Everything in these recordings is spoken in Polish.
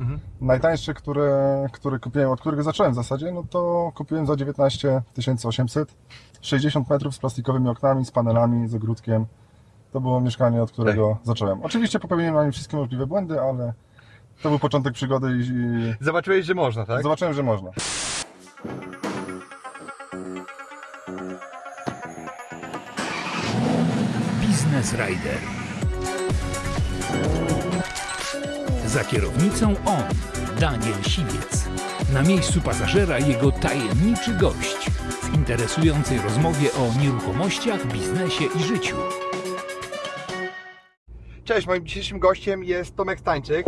Mhm. Najtańszy, który, który kupiłem, od którego zacząłem w zasadzie, no to kupiłem za 19 800. 60 metrów z plastikowymi oknami, z panelami, z ogródkiem. To było mieszkanie, od którego Tak. zacząłem. Oczywiście popełniłem na nim wszystkie możliwe błędy, ale to był początek przygody i, i Zobaczyłeś, że można, tak? zobaczyłem, że można. Business Rider. Za kierownicą on, Daniel Siwiec. Na miejscu pasażera jego tajemniczy gość w interesującej rozmowie o nieruchomościach, biznesie i życiu. Cześć, moim dzisiejszym gościem jest Tomek Stańczyk.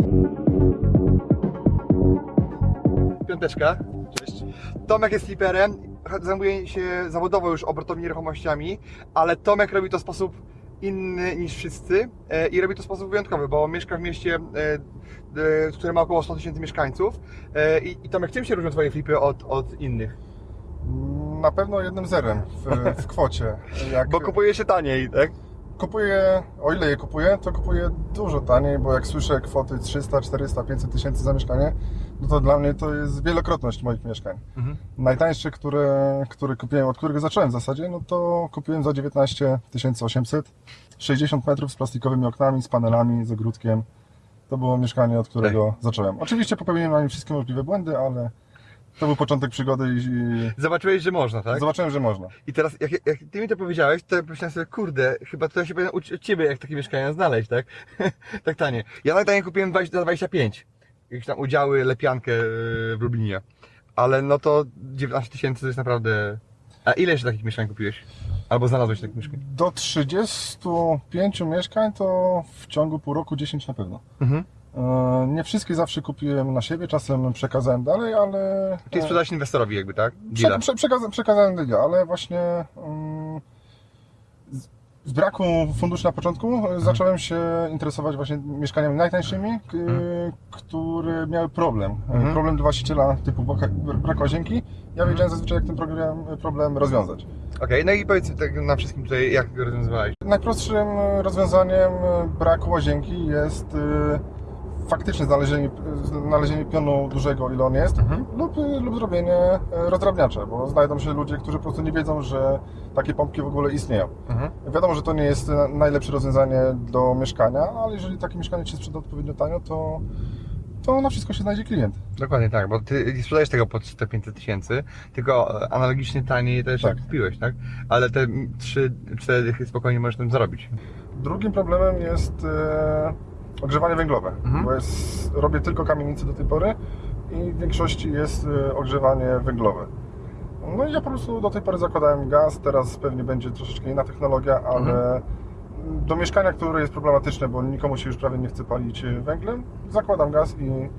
Piąteczka. Cześć. Tomek jest fliperem, zajmuje się zawodowo już obrotową nieruchomościami, ale Tomek robi to w sposób inny niż wszyscy e, i robi to w sposób wyjątkowy, bo mieszka w mieście, e, które ma około 100 tysięcy mieszkańców. E, I, I Tomek, czym się różnią Twoje flipy od, od innych? Na pewno jednym zerem w, w kwocie. Jak Bo kupuje się taniej, tak? Kupuję, o ile je kupuję, to kupuję dużo taniej, bo jak słyszę kwoty 300, 400, 500 tysięcy za mieszkanie, no to dla mnie to jest wielokrotność moich mieszkań. Mhm. Najtańszy, który, który kupiłem, od którego zacząłem w zasadzie, no to kupiłem za 19 800. 60 metrów z plastikowymi oknami, z panelami, z ogródkiem. To było mieszkanie, od którego zacząłem. Oczywiście popełniłem na nim wszystkie możliwe błędy, ale to był początek przygody i, Zobaczyłeś, że można, tak? zobaczyłem, że można. I teraz, jak, jak ty mi to powiedziałeś, to pomyślałem sobie, kurde, chyba to ja się powinien uczyć od ciebie, jak takie mieszkania znaleźć, tak? tak tanie. Ja tak tanie kupiłem 20, za 25. Jakieś tam udziały, lepiankę yy, w Lublinie. Ale no to 19 tysięcy to jest naprawdę... A ile jeszcze takich mieszkań kupiłeś? Albo znalazłeś takich mieszkań? Do 35 mieszkań to w ciągu pół roku 10 na pewno. Mhm. E, Nie wszystkie zawsze kupiłem na siebie, czasem przekazałem dalej, ale. Czyli sprzedałeś inwestorowi jakby, tak? Prze, prze, przekazałem, przekazałem deala, ale właśnie mm, z, z braku funduszy na początku Mhm. e, zacząłem się interesować właśnie mieszkaniami najtańszymi, k, które miały problem. E, Mhm. Problem dla właściciela typu brak łazienki. Ja wiedziałem zazwyczaj, jak ten problem, problem rozwiązać. Okej, no i powiedz tak na wszystkim tutaj, jak go rozwiązywałeś. Najprostszym e, rozwiązaniem e, braku łazienki jest e, faktyczne znalezienie, znalezienie pionu dużego, ile on jest, Mhm. lub, lub zrobienie e, rozdrabniacza, bo znajdą się ludzie, którzy po prostu nie wiedzą, że takie pompki w ogóle istnieją. Mhm. Wiadomo, że to nie jest najlepsze rozwiązanie do mieszkania, ale jeżeli takie mieszkanie się sprzeda odpowiednio tanio, to, to na wszystko się znajdzie klient. Dokładnie tak, bo ty nie sprzedajesz tego po 400-500 tysięcy, tylko analogicznie taniej też Tak. kupiłeś, tak? Ale te 3-4 dychy spokojnie możesz tym zarobić. Drugim problemem jest e, ogrzewanie węglowe, Mhm. bo jest, robię tylko kamienice do tej pory i w większości jest e, ogrzewanie węglowe. No i ja po prostu do tej pory zakładałem gaz, teraz pewnie będzie troszeczkę inna technologia, ale do mieszkania, które jest problematyczne, bo nikomu się już prawie nie chce palić e, węglem, zakładam gaz i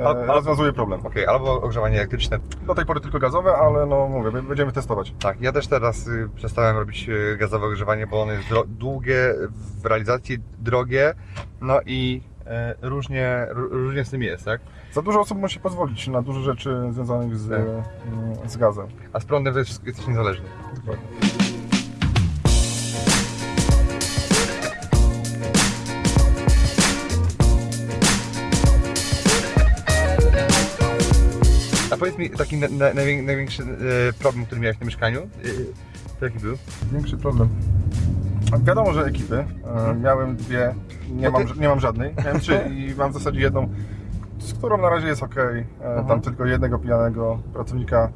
e, A- a- rozwiązuję problem. Okej, albo ogrzewanie elektryczne. Do tej pory tylko gazowe, ale no mówię, będziemy testować. Tak, ja też teraz y, przestałem robić y, gazowe ogrzewanie, bo ono jest długie, w realizacji drogie, no i e, różnie, ró- różnie z tym jest, tak? Za dużo osób musi pozwolić na dużo rzeczy związanych z, Tak. mm, z gazem. A z prądem jest, jesteś niezależny. A powiedz mi taki na, na, najwię- największy e, problem, który miałeś na mieszkaniu, y, to jaki był? Większy problem. Wiadomo, że ekipy. E, Miałem dwie, nie mam, nie mam żadnej. Miałem trzy i mam w zasadzie jedną, z którą na razie jest ok. Mhm. Tam tylko jednego pijanego pracownika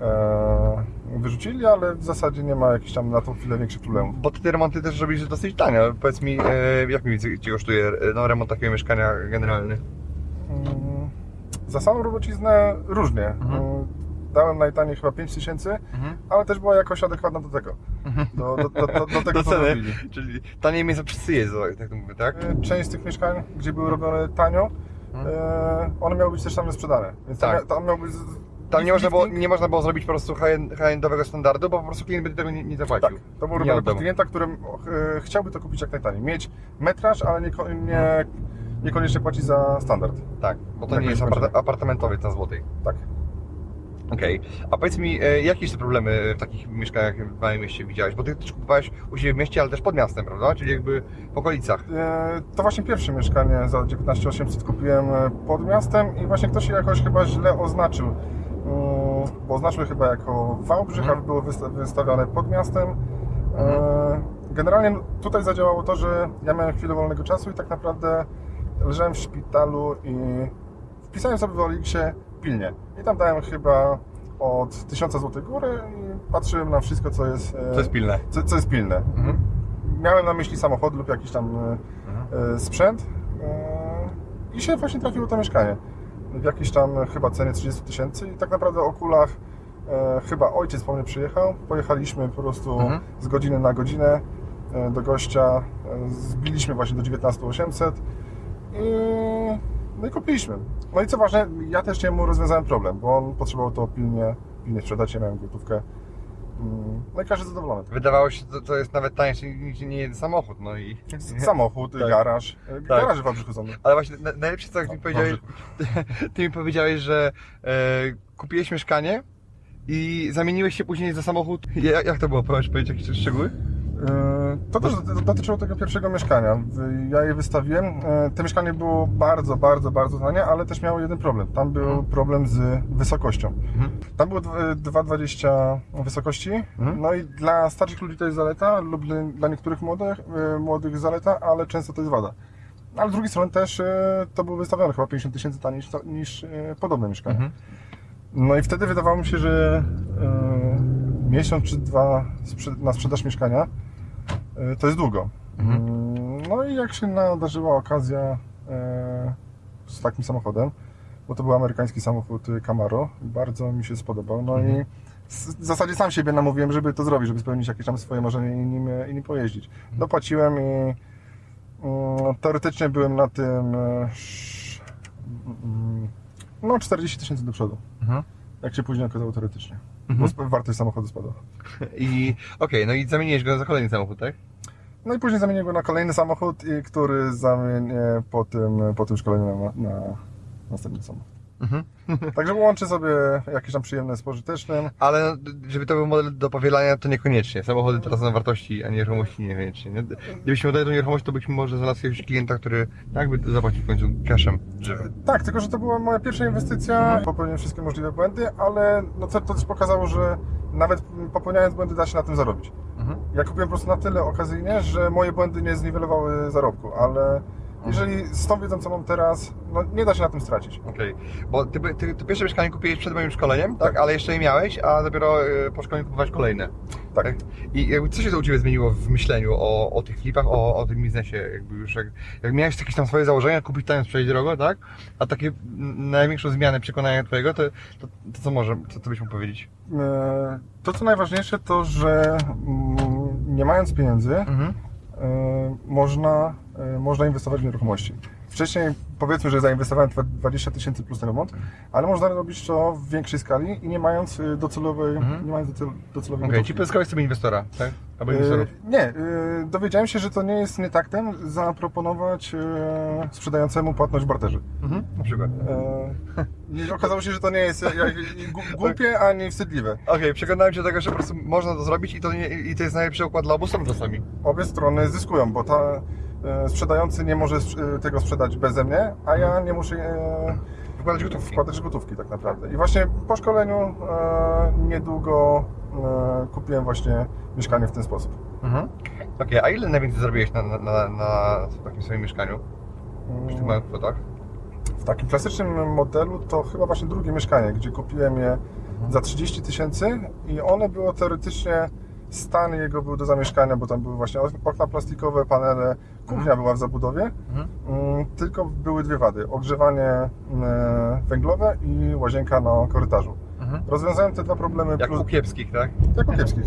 e, wyrzucili, ale w zasadzie nie ma jakichś tam na tą chwilę większych problemów. Bo ty te remonty też robisz dosyć tanio. Powiedz mi, e, jak mniej więcej ci kosztuje e, no, remont takiego mieszkania generalny? Za samą robociznę różnie. Mhm. Mm, Dałem najtaniej chyba 5 tysięcy, ale też była jakoś adekwatna do tego. Do, do, do, do, do tego, Do co ceny, robili. czyli taniej miejsce wszyscy jedzą, tak to mówię, tak? E, Część z tych mieszkań, gdzie były robione tanio, e, one miały być też same sprzedane. Więc Tak. tam, tam miał być. Tam nie można, było, nie można było zrobić po prostu high- high-endowego standardu, bo po prostu klient by tego nie, nie zapłacił. Tak, to był Nie robione pod klienta, który chciałby to kupić jak najtaniej. Mieć metraż, ale nie, nie, niekoniecznie płacić za standard. Tak, bo to Tak nie jest apart apartamentowiec na Złotej. Tak. Okej, a powiedz mi, e, jakie jeszcze problemy w takich mieszkaniach w małym mieście widziałeś? Bo ty też kupowałeś u siebie w mieście, ale też pod miastem, prawda? Czyli jakby w okolicach. E, To właśnie pierwsze mieszkanie za 19 800 kupiłem e, pod miastem i właśnie ktoś je jakoś chyba źle oznaczył. Mm, Bo oznaczył chyba jako Wałbrzych, Mhm. ale było wysta- wystawione pod miastem. E, Generalnie tutaj zadziałało to, że ja miałem chwilę wolnego czasu i tak naprawdę leżałem w szpitalu i wpisałem sobie w Oliksie pilnie. I tam dałem chyba od 1000 zł góry i patrzyłem na wszystko, co jest, e, To jest pilne. co, co jest pilne. Mhm. Miałem na myśli samochód lub jakiś tam e, Mhm. e, sprzęt e, i się właśnie trafiło to mieszkanie. W jakiejś tam chyba cenie 30 tysięcy i tak naprawdę o kulach chyba ojciec po mnie przyjechał. Pojechaliśmy po prostu Mhm. z godziny na godzinę do gościa. Zbiliśmy właśnie do 19 800 i, no i kupiliśmy. No i co ważne, ja też mu rozwiązałem problem, bo on potrzebował to pilnie, pilnie sprzedać, ja miałem gotówkę. Mm, No i każdy zadowolony. Wydawało się, że to jest nawet tańsze niż nie jeden samochód, no i... Samochód, Tak. garaż. E, Garaż w Wałbrzychu są. Ale właśnie na, najlepsze co jak mi powiedziałeś, ty mi powiedziałeś, że e, kupiłeś mieszkanie i zamieniłeś się później za samochód. Ja, jak to było? Możesz powiedzieć jakieś szczegóły? E, To też dotyczyło tego pierwszego mieszkania. Ja je wystawiłem. E, To mieszkanie było bardzo, bardzo, bardzo tanie, ale też miało jeden problem. Tam był Mhm. problem z wysokością. Mhm. Tam było dw- 2,20 wysokości. Mhm. No i dla starszych ludzi to jest zaleta, lub dla- niektórych młodych, e, młodych zaleta, ale często to jest wada. Ale z drugiej strony też e, to było wystawione chyba 50 tysięcy taniej niż, niż e, podobne mieszkanie. Mhm. No i wtedy wydawało mi się, że e, miesiąc czy dwa na sprzedaż mieszkania e, to jest długo. Mhm. Mm, No i jak się nadarzyła okazja e, z takim samochodem, bo to był amerykański samochód y, Camaro, bardzo mi się spodobał. No Mhm. i w zasadzie sam siebie namówiłem, żeby to zrobić, żeby spełnić jakieś tam swoje marzenie i nim, i nim pojeździć. Mhm. Dopłaciłem i mm, teoretycznie byłem na tym mm, no 40 tysięcy do przodu. Mhm. Jak się później okazało teoretycznie. Mhm. Bo wartość samochodu spadła. I okej, no i zamieniłeś go za kolejny samochód, tak? No i później zamieniłem go na kolejny samochód, i który zamienię po tym, po tym szkoleniu na, na następny samochód. Mhm. Także łączę sobie jakieś tam przyjemne z pożytecznym. Ale no, żeby to był model do powielania, to niekoniecznie. Samochody teraz są wartości, a nieruchomości niekoniecznie. Nie? Gdybyśmy oddali tą nieruchomość, to byśmy może znalazł jakiegoś klienta, który jakby zapłacił w końcu cashem żywym. Tak, tylko że to była moja pierwsza inwestycja. Popełniłem wszystkie możliwe błędy, ale no to, to też pokazało, że nawet popełniając błędy da się na tym zarobić. Mhm. Ja kupiłem po prostu na tyle okazyjnie, że moje błędy nie zniwelowały zarobku, ale jeżeli z tą wiedzą, co mam teraz, no nie da się na tym stracić. Okej, bo ty, ty, ty pierwsze mieszkanie kupiłeś przed moim szkoleniem, tak? Tak. Ale jeszcze nie miałeś, a dopiero e, po szkoleniu kupowałeś kolejne. Tak. I jakby co się to u Ciebie zmieniło w myśleniu o, o tych flipach, o, o tym biznesie? Jakby już jak, jak miałeś jakieś tam swoje założenia, kupić tam sprzedać drogo, tak? A takie największą zmianę przekonania Twojego, to, to, to co może, co, co byś mógł powiedzieć? E, To, co najważniejsze, to, że mm, nie mając pieniędzy, Mhm. e, można, e, można inwestować w nieruchomości. Wcześniej powiedzmy, że zainwestowałem dwa- 20 tysięcy plus remont, ale można robić to w większej skali i nie mając e, docelowej, Mhm. nie mając docel- docelowej Okej, gotówki. czyli pozyskałeś sobie inwestora, tak? Albo E, inwestorów. Nie, e, dowiedziałem się, że to nie jest nietaktem zaproponować e, sprzedającemu płatność w barterze. Mhm. Na przykład. E, okazało się, że to nie jest jak, gu- głupie ani wstydliwe. Okej, przekonałem Cię do tego, że po prostu można to zrobić i to, nie, i to jest najlepszy układ dla obu stron czasami. obie strony zyskują, bo ta e, sprzedający nie może e, tego sprzedać beze mnie, a ja nie muszę e, Wkładać gotówki. wkładać gotówki tak naprawdę. I właśnie po szkoleniu e, niedługo e, kupiłem właśnie mieszkanie w ten sposób. Mhm. Okej, a ile najwięcej zarobiłeś na, na, na, na takim swoim mieszkaniu? Przy tych małych kwotach? W takim klasycznym modelu to chyba właśnie drugie mieszkanie, gdzie kupiłem je za 30 tysięcy i one było teoretycznie stan jego był do zamieszkania, bo tam były właśnie okna plastikowe, panele, kuchnia była w zabudowie. Mhm. Mm, Tylko były dwie wady. Ogrzewanie e, węglowe i łazienka na korytarzu. Mhm. Rozwiązałem te dwa problemy Jak plus... u kiepskich, tak? Jak u kiepskich.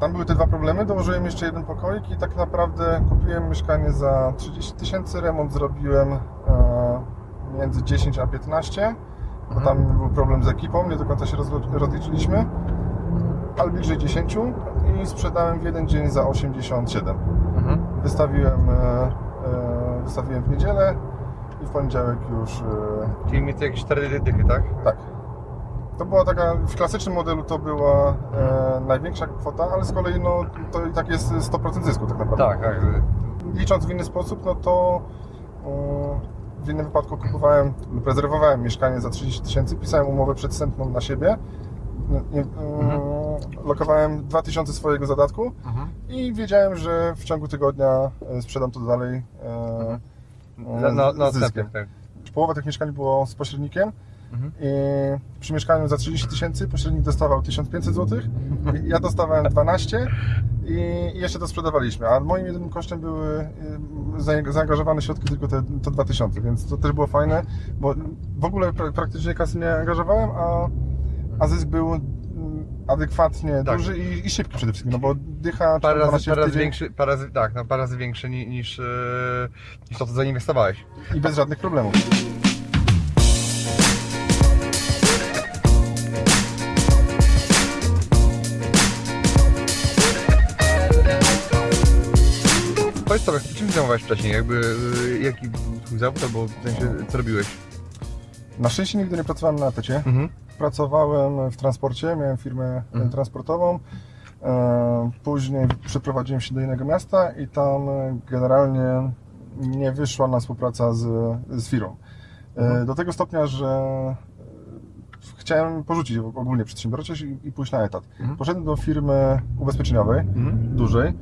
Tam były te dwa problemy, dołożyłem jeszcze jeden pokoik i tak naprawdę kupiłem mieszkanie za 30 tysięcy, remont zrobiłem e, między 10 a 15, bo Mhm. tam był problem z ekipą, nie do końca się rozliczyliśmy, ale bliżej 10 i sprzedałem w jeden dzień za 87. Mhm. Wystawiłem, e, e, wystawiłem w niedzielę i w poniedziałek już e, Czyli mieć jakieś cztery dychy, tak? tak. To była taka, w klasycznym modelu to była e, największa kwota, ale z kolei no, to i tak jest 100% zysku tak naprawdę. Tak, tak. Licząc w inny sposób, no to w innym wypadku kupowałem lub rezerwowałem mieszkanie za 30 tysięcy, pisałem umowę przedstępną na siebie, e, e, lokowałem 2000 swojego zadatku Mhm. i wiedziałem, że w ciągu tygodnia e, sprzedam to dalej e, Na, na, na z zyskiem. tak. Połowa tych mieszkań było z pośrednikiem Mhm. i przy mieszkaniu za 30 tysięcy pośrednik dostawał 1500 zł, ja dostawałem 12 i jeszcze to sprzedawaliśmy, a moim jedynym kosztem były za- zaangażowane środki tylko te, to 2000, więc to też było fajne, bo w ogóle pra, praktycznie kasy nie angażowałem, a, a zysk był adekwatnie Tak. duży i, i szybki przede wszystkim, no bo dycha Parę razy, 12 w parę razy większy, parę razy, tak, no, parę razy większy ni- niż, e, niż to, co zainwestowałeś. i bez żadnych problemów. Powiedz sobie, czym zajmowałeś wcześniej? Jakby, e, jaki twój zawód, albo w sensie, co robiłeś? Na szczęście nigdy nie pracowałem na etacie. Mhm. Pracowałem w transporcie, miałem firmę e, Mhm. transportową. E, Później przeprowadziłem się do innego miasta i tam e, generalnie nie wyszła na współpraca z, z firmą. Mhm. Do tego stopnia, że chciałem porzucić ogólnie przedsiębiorczość i, i pójść na etat. Mhm. Poszedłem do firmy ubezpieczeniowej, Mhm. dużej.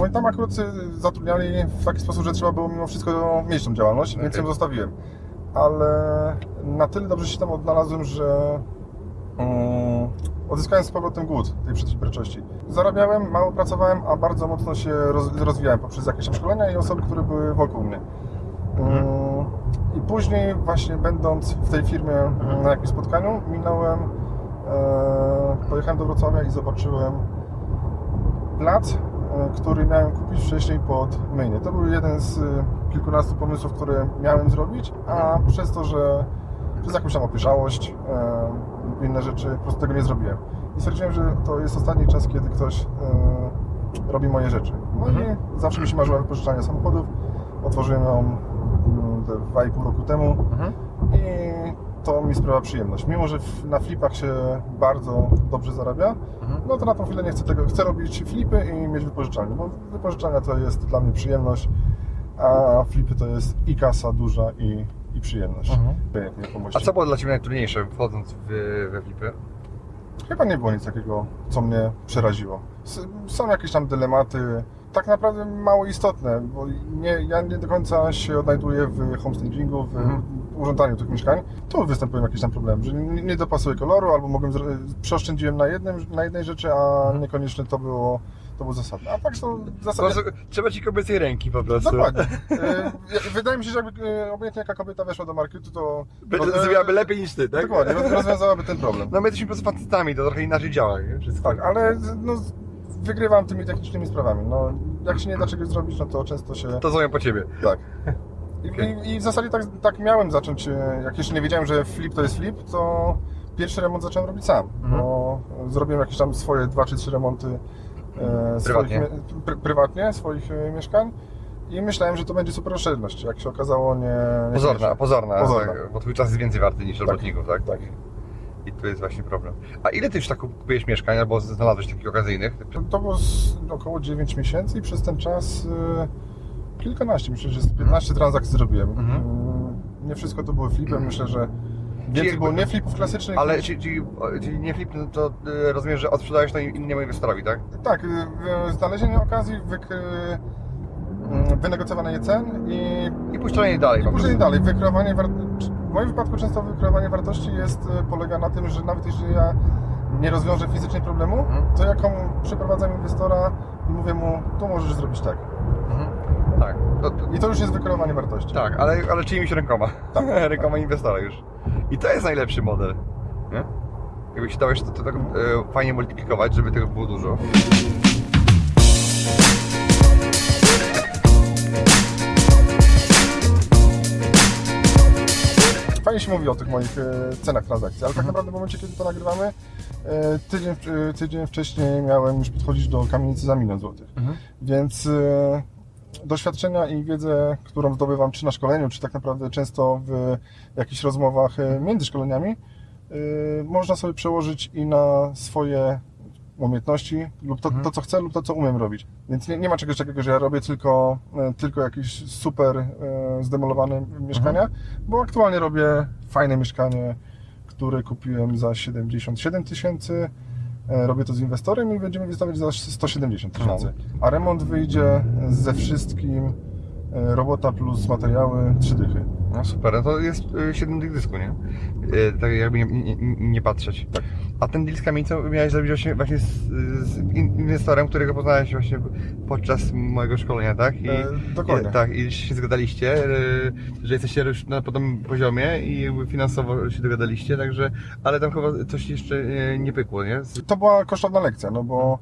No i tam akurat zatrudniali w taki sposób, że trzeba było mimo wszystko mieć tą działalność, więc Okej. ją zostawiłem. Ale na tyle dobrze się tam odnalazłem, że mm, odzyskałem z powrotem głód tej przedsiębiorczości. Zarabiałem, mało pracowałem, a bardzo mocno się roz, rozwijałem poprzez jakieś szkolenia i osoby, które były wokół mnie. Mm, I później właśnie będąc w tej firmie mm, na jakimś spotkaniu, minąłem, e, pojechałem do Wrocławia i zobaczyłem plac, e, który miałem kupić wcześniej pod myjnie. To był jeden z kilkunastu pomysłów, które miałem zrobić, a przez to, że przez jakąś tam opieszałość e, inne rzeczy, po prostu tego nie zrobiłem. I stwierdziłem, że to jest ostatni czas, kiedy ktoś e, robi moje rzeczy. No Mhm. i zawsze mi się marzyło wypożyczanie samochodów. Otworzyłem ją mm, te 2,5 roku temu Mhm. i to mi sprawia przyjemność. Mimo, że na flipach się bardzo dobrze zarabia, Mhm. no to na tą chwilę nie chcę tego. Chcę robić flipy i mieć wypożyczalnię, bo wypożyczalnia to jest dla mnie przyjemność, a flipy to jest i kasa duża i, i przyjemność. Mhm. A co było dla Ciebie najtrudniejsze wchodząc w, we flipy? Chyba nie było nic takiego, co mnie przeraziło. S- Są jakieś tam dylematy, tak naprawdę mało istotne, bo nie, ja nie do końca się odnajduję w homestagingu, w Mhm. urządzaniu tych mieszkań. Tu występują jakieś tam problemy, że nie, nie dopasuję koloru, albo mogłem przeoszczędziłem na, jednym, na jednej rzeczy, a Mhm. niekoniecznie to było, to było zasadne. A tak są prostu trzeba Ci kobiecej ręki po prostu. Dokładnie. E, Wydaje mi się, że jakby e, obojętnie jaka kobieta weszła do marketu, to zrobiłaby lepiej niż Ty, tak? Dokładnie, roz- rozwiązałaby ten problem. No my jesteśmy po prostu facetami, to trochę inaczej działa. Tak, ale no, wygrywam tymi technicznymi sprawami. No, jak się nie da czegoś zrobić, no to często się. To zrobią po Ciebie. Tak. I, Okej. i, I w zasadzie tak, tak miałem zacząć. e, Jak jeszcze nie wiedziałem, że flip to jest flip, to pierwszy remont zacząłem robić sam. Mhm. Bo zrobiłem jakieś tam swoje dwa czy trzy remonty Prywatnie? Swoich, pr, prywatnie swoich e, mieszkań. I myślałem, że to będzie super oszczędność. Jak się okazało, nie. Pozorna, pozorna, Pozorna. Tak, bo Twój czas jest więcej warty niż robotników, tak? Tak. I tu jest właśnie problem. A ile Ty już tak kupujesz mieszkań, albo znalazłeś takich okazyjnych? To, to było około 9 miesięcy i przez ten czas y, kilkanaście, myślę, że z 15 transakcji zrobiłem. Mhm. Y, nie wszystko to było flipem, myślę, że więcej jakby- nie flipów klasycznych. Ale czyli, czyli, czyli nie flip, no to y, rozumiem, że odsprzedałeś to innemu inwestorowi, tak? Tak, y, y, znalezienie okazji, wyk, y, wynegocjowanie cen i, I puszczanie dalej. i prostu. dalej. Wykreowanie war... W moim wypadku często wykreowanie wartości jest, polega na tym, że nawet jeśli ja nie rozwiążę fizycznie problemu, Mhm. to ja komu przeprowadzam inwestora i mówię mu, tu możesz zrobić tak. Mhm. Tak, to, to, I to już jest wykreowanie wartości. tak, ale, ale czyimiś rękoma. Tak. rękoma inwestora już. I to jest najlepszy model. Nie? Jakby się dało jeszcze to, to tak e, fajnie multiplikować, żeby tego było dużo. Fajnie się mówi o tych moich e, cenach transakcji, ale tak Mhm. naprawdę w momencie, kiedy to nagrywamy, e, tydzień, e, tydzień wcześniej miałem już podchodzić do kamienicy za milion złotych. Mhm. Więc e, doświadczenia i wiedzę, którą zdobywam czy na szkoleniu, czy tak naprawdę często w jakichś rozmowach e, między szkoleniami, y, można sobie przełożyć i na swoje umiejętności lub to, Mhm. to co chcę lub to, co umiem robić. Więc nie, nie ma czegoś takiego, że ja robię tylko, e, tylko jakieś super e, zdemolowane mieszkania, Mhm. bo aktualnie robię fajne mieszkanie, które kupiłem za 77 tysięcy. E, Robię to z inwestorem i będziemy wystawiać za 170 tysięcy. A remont wyjdzie ze wszystkim robota plus materiały 3 dychy. No super, no to jest y, 7 tych dysku, nie? Y, Tak jakby nie, nie, nie patrzeć. Tak. A ten deal z kamienicą miałeś zrobić właśnie, właśnie z, z in- inwestorem, którego poznałeś właśnie podczas mojego szkolenia, tak? I, E, dokładnie. I, tak, i się zgadaliście, że jesteście już na podobnym poziomie i finansowo się dogadaliście, także, ale tam chyba coś jeszcze nie pykło, nie? Z- To była kosztowna lekcja, no bo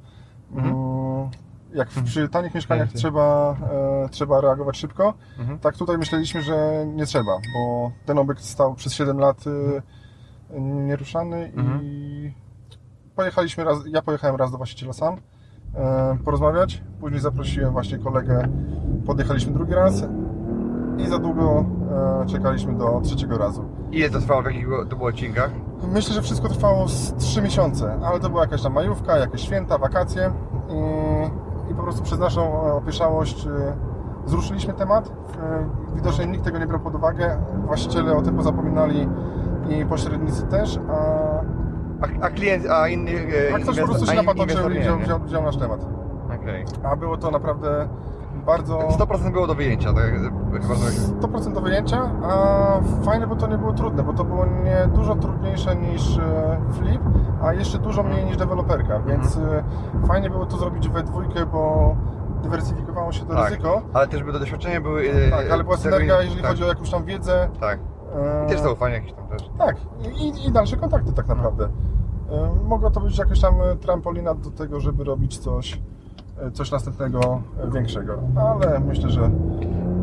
Mhm. Jak w- przy tanich mieszkaniach Pięknie. trzeba, e, trzeba reagować szybko, Mhm. tak tutaj myśleliśmy, że nie trzeba, bo ten obiekt stał przez 7 lat e, nieruszany Mhm. i pojechaliśmy raz, ja pojechałem raz do właściciela sam e, porozmawiać, później zaprosiłem właśnie kolegę, podjechaliśmy drugi raz i za długo e, czekaliśmy do trzeciego razu. Ile to trwało, w jakich to było odcinkach? Myślę, że wszystko trwało z 3 miesiące, ale to była jakaś tam majówka, jakieś święta, wakacje i po prostu przez naszą e, opieszałość e, zruszyliśmy temat. E, Widocznie nikt tego nie brał pod uwagę, właściciele o tym pozapominali i pośrednicy też, a, A, a klient, a inny a ktoś po prostu się inwestor i wziął, wziął, wziął nasz temat. Okej. A było to naprawdę bardzo... 100% było do wyjęcia, tak? Chyba to 100% do wyjęcia, a fajne, bo to nie było trudne, bo to było nie dużo trudniejsze niż e, flip, a jeszcze dużo mniej niż deweloperka, więc e, fajnie było to zrobić we dwójkę, bo dywersyfikowało się to Tak. ryzyko. Ale też by to doświadczenia były... e, Tak, ale była synergia, jeżeli tak, chodzi o jakąś tam wiedzę. Tak. I też zaufanie jakieś tam też. Tak, i, i dalsze kontakty tak naprawdę. E, Mogła to być jakaś tam trampolina do tego, żeby robić coś, coś następnego e, większego, ale myślę, że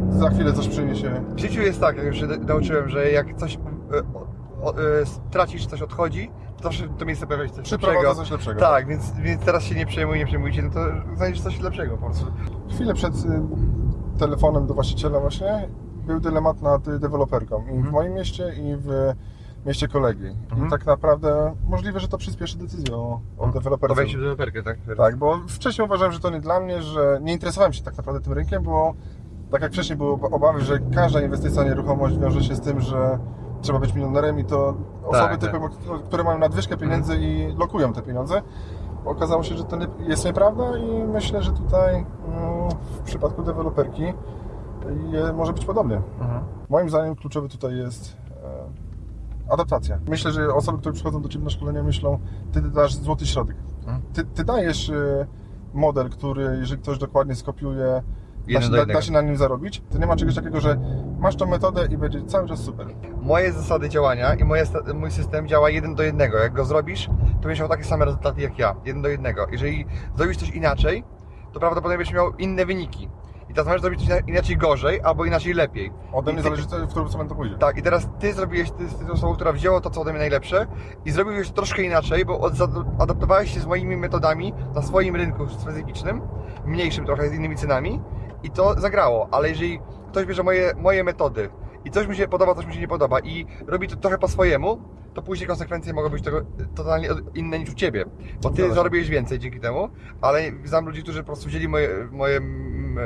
za chwilę coś przyniesie W życiu jest tak, jak już się nauczyłem, że jak coś e, e, stracisz, coś odchodzi, to zawsze to miejsce pojawia się coś przyprowadza lepszego. coś lepszego. Tak, więc, więc teraz się nie przejmuj, nie przejmujcie, no to znajdziesz coś lepszego po prostu. Chwilę przed y, telefonem do właściciela właśnie był dylemat nad deweloperką i w Mhm. moim mieście i w mieście kolegi. Mhm. I tak naprawdę możliwe, że to przyspieszy decyzję o, o To deweloperce. wejście w deweloperkę, tak? Tak, bo wcześniej uważałem, że to nie dla mnie, że nie interesowałem się tak naprawdę tym rynkiem, bo tak jak wcześniej były obawy, że każda inwestycja nieruchomość wiąże się z tym, że trzeba być milionerem i to osoby tak. typu, które mają nadwyżkę pieniędzy i lokują te pieniądze. Okazało się, że to nie, jest nieprawda i myślę, że tutaj mm, w przypadku deweloperki może być podobnie. Mhm. Moim zdaniem kluczowy tutaj jest e, adaptacja. Myślę, że osoby, które przychodzą do Ciebie na szkolenie myślą, Ty dasz złoty środek. Mhm. Ty, ty dajesz e, model, który jeżeli ktoś dokładnie skopiuje, da się, da, da się na nim zarobić. To nie ma czegoś takiego, że masz tą metodę i będzie cały czas super. Moje zasady działania i moje, mój system działa jeden do jednego. Jak go zrobisz, to będziesz miał takie same rezultaty jak ja. Jeden do jednego. Jeżeli zrobisz coś inaczej, to prawdopodobnie będziesz miał inne wyniki. I teraz możesz zrobić inaczej gorzej, albo inaczej lepiej. Ode mnie ty- zależy, w którą stronę to pójdzie. Tak, i teraz ty zrobiłeś, ty jesteś osobą, która wzięła to, co ode mnie najlepsze i zrobiłeś to troszkę inaczej, bo adaptowałeś się z moimi metodami na swoim rynku specyficznym, mniejszym trochę, z innymi cenami i to zagrało, ale jeżeli ktoś bierze moje, moje metody i coś mu się podoba, coś mu się nie podoba i robi to trochę po swojemu, to później konsekwencje mogą być tego totalnie inne niż u Ciebie, bo Ty zarobiłeś więcej dzięki temu, ale znam ludzi, którzy po prostu wzięli moje, moje,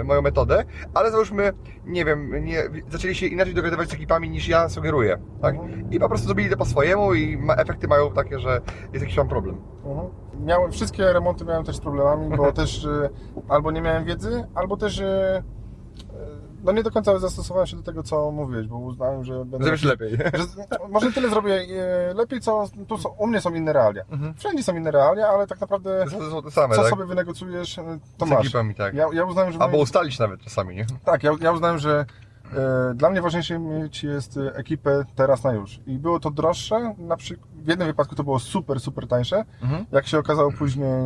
moją metodę, ale załóżmy, nie wiem, nie, zaczęli się inaczej dogadywać z ekipami niż ja sugeruję, tak? Mhm. I po prostu zrobili to po swojemu i ma, efekty mają takie, że jest jakiś tam problem. Mhm. Miałem, wszystkie remonty miałem też z problemami, bo też e, albo nie miałem wiedzy, albo też e, no nie do końca zastosowałem się do tego, co mówiłeś, bo uznałem, że będę... Zrobisz lepiej. Że, może tyle zrobię e, lepiej, co tu są, u mnie są inne realia. Mhm. Wszędzie są inne realia, ale tak naprawdę To same, co tak? sobie wynegocjujesz, e, to z masz. ekipami, tak. Ja, ja uznałem, że... Albo ustalić nawet czasami, nie? Tak, ja, ja uznałem, że e, dla mnie ważniejsze mieć jest ekipę teraz na już. I było to droższe, na przykład w jednym wypadku to było super, super tańsze. Mhm. Jak się okazało później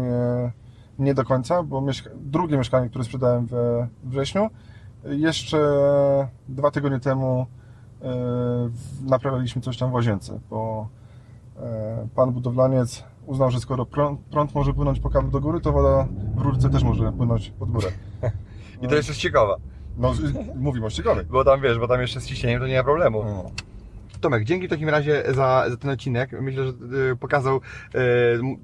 nie do końca, bo mieszka- drugie mieszkanie, które sprzedałem we wrześniu, jeszcze dwa tygodnie temu e, naprawialiśmy coś tam w łazience, bo e, pan budowlaniec uznał, że skoro prąd, prąd może płynąć po kablu do góry, to woda w rurce też może płynąć pod górę. I to jeszcze jest ciekawe, No, mówimy o ściegowej. bo tam wiesz, bo tam jeszcze z ciśnieniem to nie ma problemu. No. Tomek, dzięki w takim razie za, za ten odcinek. Myślę, że y, pokazał y,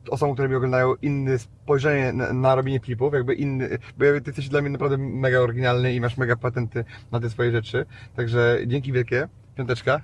osobom, które mnie oglądają, inne spojrzenie na, na robienie klipów, jakby inny, bo ty jesteś dla mnie naprawdę mega oryginalny i masz mega patenty na te swoje rzeczy. Także dzięki wielkie. Piąteczka.